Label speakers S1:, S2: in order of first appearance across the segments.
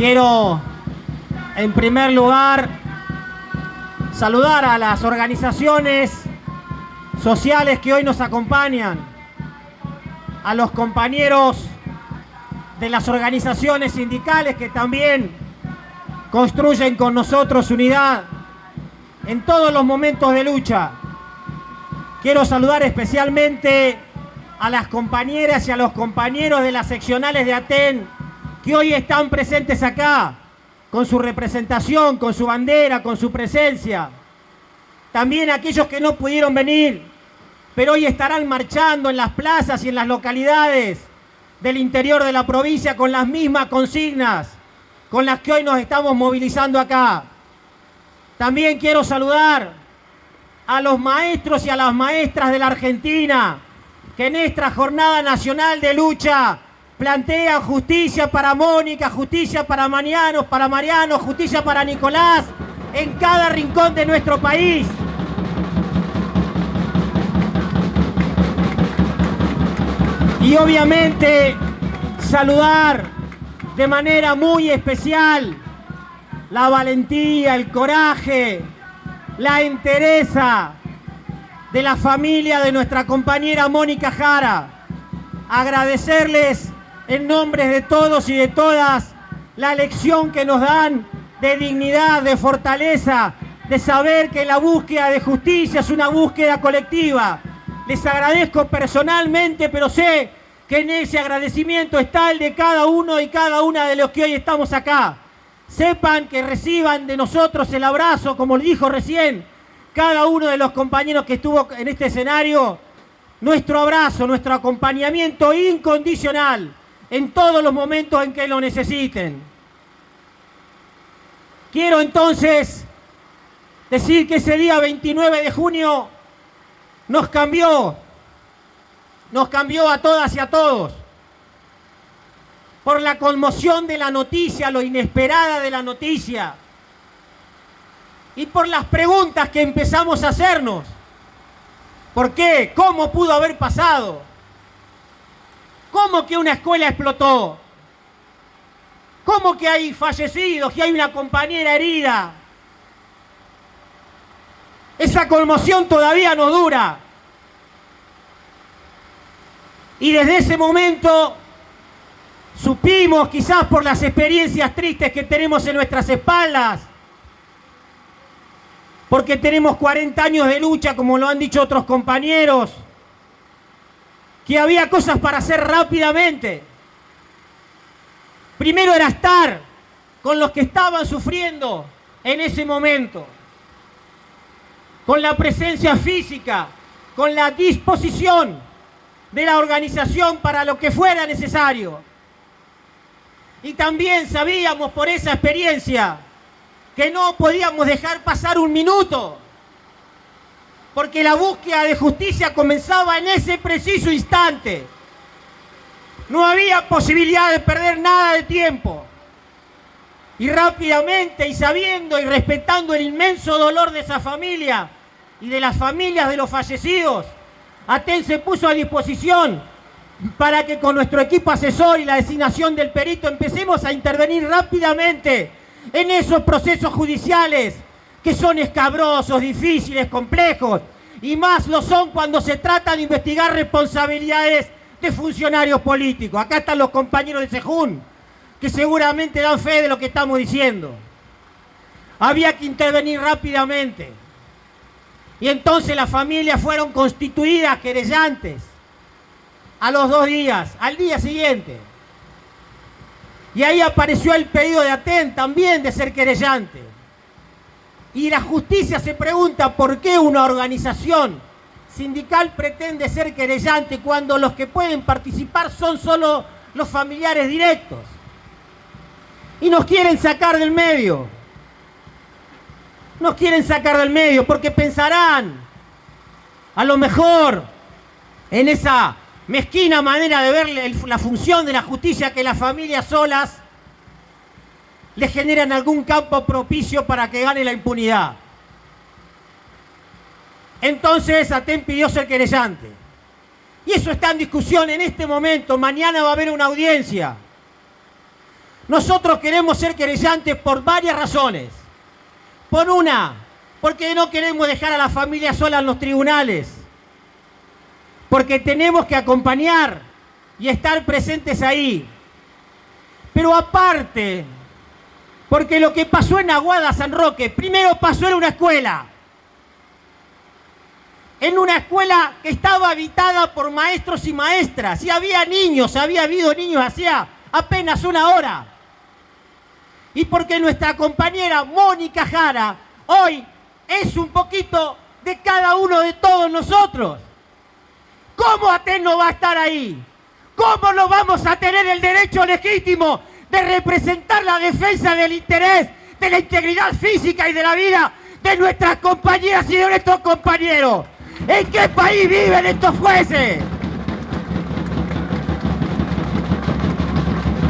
S1: Quiero, en primer lugar, saludar a las organizaciones sociales que hoy nos acompañan, a los compañeros de las organizaciones sindicales que también construyen con nosotros unidad en todos los momentos de lucha. Quiero saludar especialmente a las compañeras y a los compañeros de las seccionales de Aten que hoy están presentes acá, con su representación, con su bandera, con su presencia. También aquellos que no pudieron venir, pero hoy estarán marchando en las plazas y en las localidades del interior de la provincia con las mismas consignas con las que hoy nos estamos movilizando acá. También quiero saludar a los maestros y a las maestras de la Argentina que en esta jornada nacional de lucha plantean justicia para Mónica, justicia para Mariano, para Mariano, justicia para Nicolás en cada rincón de nuestro país. Y obviamente saludar de manera muy especial la valentía, el coraje, la entereza de la familia de nuestra compañera Mónica Jara. Agradecerles en nombre de todos y de todas la lección que nos dan de dignidad, de fortaleza, de saber que la búsqueda de justicia es una búsqueda colectiva, les agradezco personalmente, pero sé que en ese agradecimiento está el de cada uno y cada una de los que hoy estamos acá. Sepan que reciban de nosotros el abrazo, como dijo recién cada uno de los compañeros que estuvo en este escenario, nuestro abrazo, nuestro acompañamiento incondicional en todos los momentos en que lo necesiten. Quiero entonces decir que ese día 29 de junio nos cambió, nos cambió a todas y a todos. Por la conmoción de la noticia, lo inesperada de la noticia. Y por las preguntas que empezamos a hacernos. ¿Por qué? ¿Cómo pudo haber pasado? ¿Cómo que una escuela explotó? ¿Cómo que hay fallecidos, que hay una compañera herida? Esa conmoción todavía no dura. Y desde ese momento supimos, quizás por las experiencias tristes que tenemos en nuestras espaldas, porque tenemos 40 años de lucha, como lo han dicho otros compañeros, que había cosas para hacer rápidamente. Primero era estar con los que estaban sufriendo en ese momento con la presencia física, con la disposición de la organización para lo que fuera necesario. Y también sabíamos por esa experiencia que no podíamos dejar pasar un minuto, porque la búsqueda de justicia comenzaba en ese preciso instante. No había posibilidad de perder nada de tiempo. Y rápidamente y sabiendo y respetando el inmenso dolor de esa familia, y de las familias de los fallecidos. ATEN se puso a disposición para que con nuestro equipo asesor y la designación del perito empecemos a intervenir rápidamente en esos procesos judiciales que son escabrosos, difíciles, complejos y más lo son cuando se trata de investigar responsabilidades de funcionarios políticos. Acá están los compañeros de Sejún que seguramente dan fe de lo que estamos diciendo. Había que intervenir rápidamente. Y entonces las familias fueron constituidas querellantes a los dos días, al día siguiente. Y ahí apareció el pedido de Aten también de ser querellante. Y la justicia se pregunta por qué una organización sindical pretende ser querellante cuando los que pueden participar son solo los familiares directos. Y nos quieren sacar del medio nos quieren sacar del medio porque pensarán, a lo mejor, en esa mezquina manera de ver la función de la justicia que las familias solas le generan algún campo propicio para que gane la impunidad. Entonces Aten pidió ser querellante. Y eso está en discusión en este momento. Mañana va a haber una audiencia. Nosotros queremos ser querellantes por varias razones. Por una, porque no queremos dejar a la familia sola en los tribunales. Porque tenemos que acompañar y estar presentes ahí. Pero aparte, porque lo que pasó en Aguada San Roque, primero pasó en una escuela. En una escuela que estaba habitada por maestros y maestras. Y había niños, había habido niños hacía apenas una hora y porque nuestra compañera Mónica Jara hoy es un poquito de cada uno de todos nosotros. ¿Cómo Aten no va a estar ahí? ¿Cómo no vamos a tener el derecho legítimo de representar la defensa del interés, de la integridad física y de la vida de nuestras compañeras y de nuestros compañeros? ¿En qué país viven estos jueces?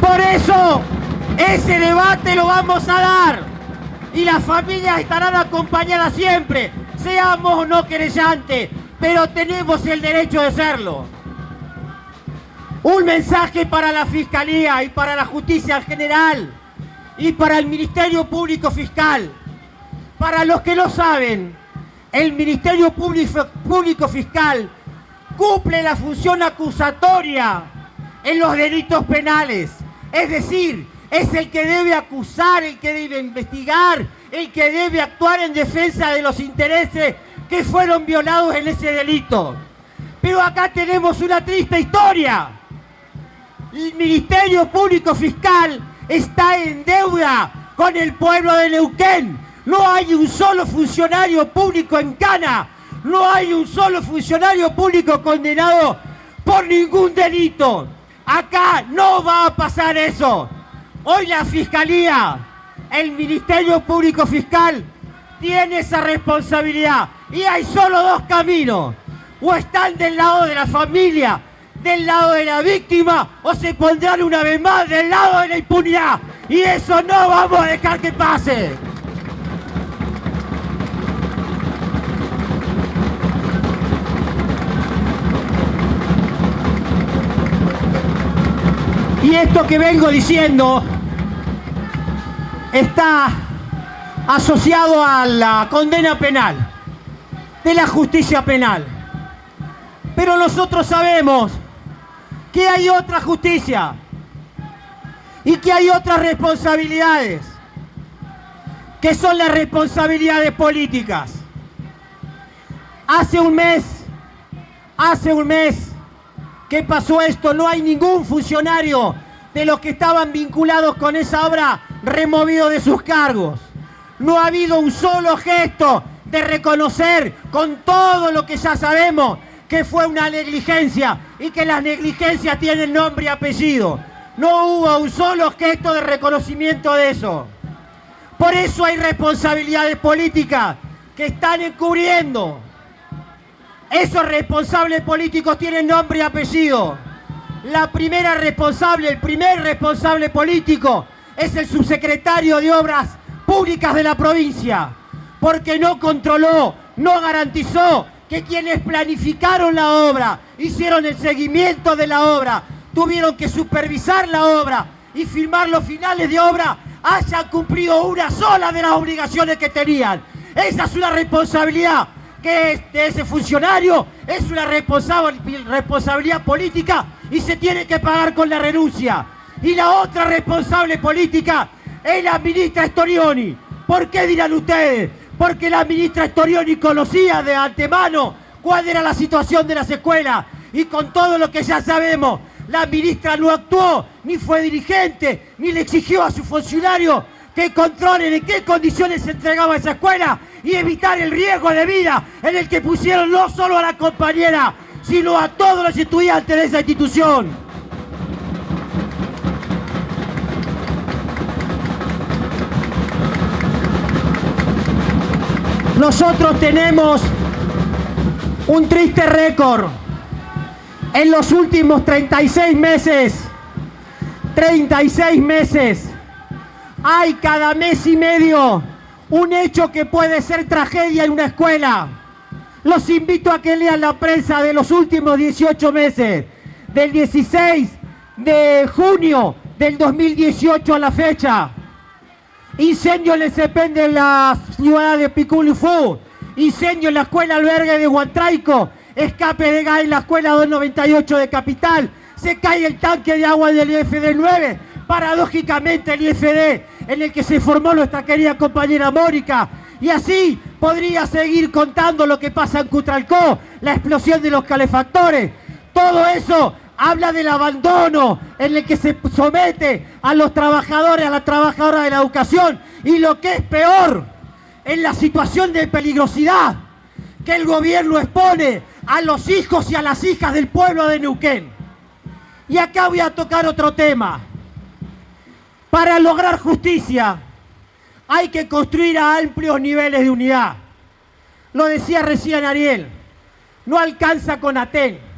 S1: Por eso ese debate lo vamos a dar y las familias estarán acompañadas siempre, seamos o no querellantes, pero tenemos el derecho de serlo. Un mensaje para la Fiscalía y para la Justicia en general y para el Ministerio Público Fiscal. Para los que no saben, el Ministerio Público Fiscal cumple la función acusatoria en los delitos penales. Es decir, es el que debe acusar, el que debe investigar, el que debe actuar en defensa de los intereses que fueron violados en ese delito. Pero acá tenemos una triste historia. El Ministerio Público Fiscal está en deuda con el pueblo de Neuquén. No hay un solo funcionario público en Cana. No hay un solo funcionario público condenado por ningún delito. Acá no va a pasar eso. Hoy la Fiscalía, el Ministerio Público Fiscal, tiene esa responsabilidad. Y hay solo dos caminos. O están del lado de la familia, del lado de la víctima, o se pondrán una vez más del lado de la impunidad. Y eso no vamos a dejar que pase. Y esto que vengo diciendo está asociado a la condena penal, de la justicia penal. Pero nosotros sabemos que hay otra justicia y que hay otras responsabilidades, que son las responsabilidades políticas. Hace un mes, hace un mes, ¿Qué pasó esto? No hay ningún funcionario de los que estaban vinculados con esa obra removido de sus cargos. No ha habido un solo gesto de reconocer con todo lo que ya sabemos que fue una negligencia y que las negligencias tienen nombre y apellido. No hubo un solo gesto de reconocimiento de eso. Por eso hay responsabilidades políticas que están encubriendo esos responsables políticos tienen nombre y apellido. La primera responsable, el primer responsable político es el subsecretario de Obras Públicas de la provincia, porque no controló, no garantizó que quienes planificaron la obra, hicieron el seguimiento de la obra, tuvieron que supervisar la obra y firmar los finales de obra, hayan cumplido una sola de las obligaciones que tenían. Esa es una responsabilidad que de ese funcionario es una responsabilidad política y se tiene que pagar con la renuncia. Y la otra responsable política es la ministra Storioni. ¿Por qué dirán ustedes? Porque la ministra Storioni conocía de antemano cuál era la situación de las escuelas y con todo lo que ya sabemos, la ministra no actuó, ni fue dirigente, ni le exigió a su funcionario que controlen en qué condiciones se entregaba esa escuela y evitar el riesgo de vida en el que pusieron no solo a la compañera, sino a todos los estudiantes de esa institución. Nosotros tenemos un triste récord. En los últimos 36 meses, 36 meses, hay cada mes y medio un hecho que puede ser tragedia en una escuela. Los invito a que lean la prensa de los últimos 18 meses, del 16 de junio del 2018 a la fecha. Incendio en el CEPEN de la ciudad de Piculufú. Incendio en la escuela albergue de Huantraico. Escape de gas en la escuela 298 de Capital. Se cae el tanque de agua del IFD 9. Paradójicamente el IFD en el que se formó nuestra querida compañera Mónica. Y así podría seguir contando lo que pasa en Cutralcó, la explosión de los calefactores. Todo eso habla del abandono en el que se somete a los trabajadores, a las trabajadoras de la educación y lo que es peor, en la situación de peligrosidad que el gobierno expone a los hijos y a las hijas del pueblo de Neuquén. Y acá voy a tocar otro tema. Para lograr justicia hay que construir a amplios niveles de unidad. Lo decía recién Ariel, no alcanza con Aten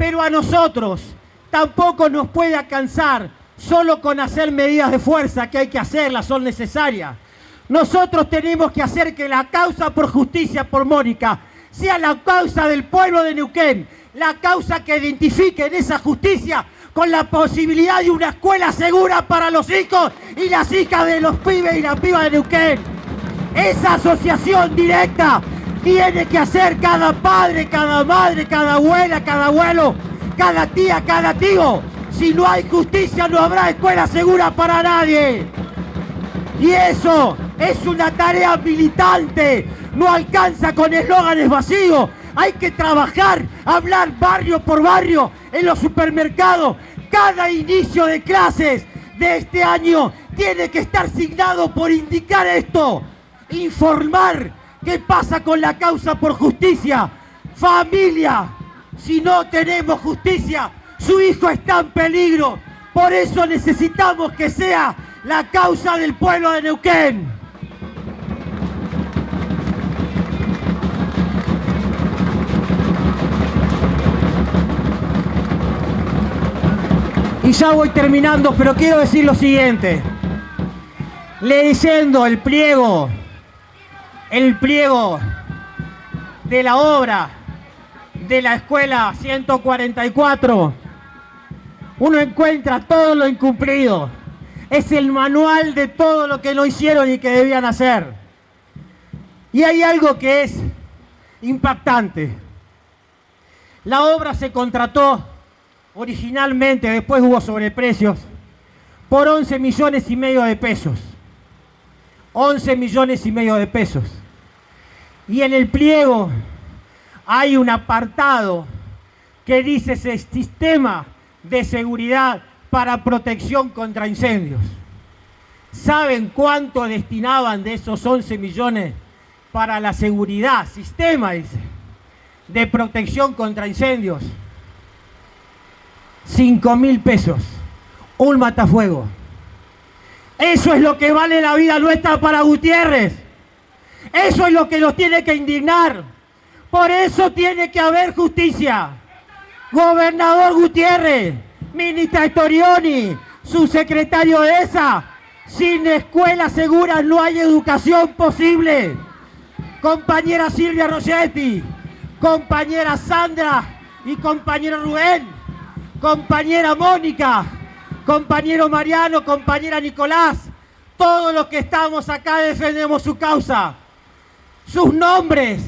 S1: pero a nosotros tampoco nos puede alcanzar solo con hacer medidas de fuerza, que hay que hacerlas, son necesarias. Nosotros tenemos que hacer que la causa por justicia por Mónica sea la causa del pueblo de Neuquén, la causa que identifique en esa justicia con la posibilidad de una escuela segura para los hijos y las hijas de los pibes y las pibas de Neuquén. Esa asociación directa tiene que hacer cada padre, cada madre, cada abuela, cada abuelo, cada tía, cada tío. Si no hay justicia no habrá escuela segura para nadie. Y eso es una tarea militante. No alcanza con eslóganes vacíos. Hay que trabajar, hablar barrio por barrio en los supermercados. Cada inicio de clases de este año tiene que estar signado por indicar esto. Informar ¿Qué pasa con la causa por justicia? Familia, si no tenemos justicia, su hijo está en peligro. Por eso necesitamos que sea la causa del pueblo de Neuquén. Y ya voy terminando, pero quiero decir lo siguiente. Leyendo el pliego el pliego de la obra de la escuela 144, uno encuentra todo lo incumplido. Es el manual de todo lo que no hicieron y que debían hacer. Y hay algo que es impactante. La obra se contrató originalmente, después hubo sobreprecios, por 11 millones y medio de pesos. 11 millones y medio de pesos. Y en el pliego hay un apartado que dice ese sistema de seguridad para protección contra incendios. ¿Saben cuánto destinaban de esos 11 millones para la seguridad? Sistema, dice, de protección contra incendios. 5 mil pesos. Un matafuego. Eso es lo que vale la vida nuestra para Gutiérrez. Eso es lo que nos tiene que indignar. Por eso tiene que haber justicia. Gobernador Gutiérrez, ministra Storioni, subsecretario de esa, sin escuelas seguras no hay educación posible. Compañera Silvia Rossetti, compañera Sandra y compañero Rubén, compañera Mónica, compañero Mariano, compañera Nicolás, todos los que estamos acá defendemos su causa sus nombres,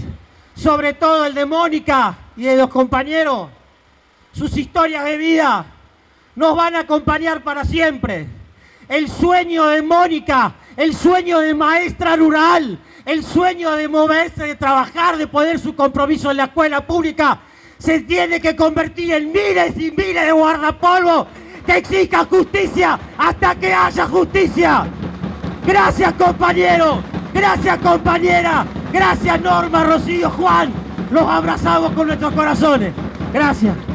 S1: sobre todo el de Mónica y de los compañeros, sus historias de vida, nos van a acompañar para siempre. El sueño de Mónica, el sueño de maestra rural, el sueño de moverse, de trabajar, de poner su compromiso en la escuela pública, se tiene que convertir en miles y miles de guardapolvo que exija justicia hasta que haya justicia. Gracias compañero, gracias compañera, Gracias Norma, Rocío, Juan. Los abrazamos con nuestros corazones. Gracias.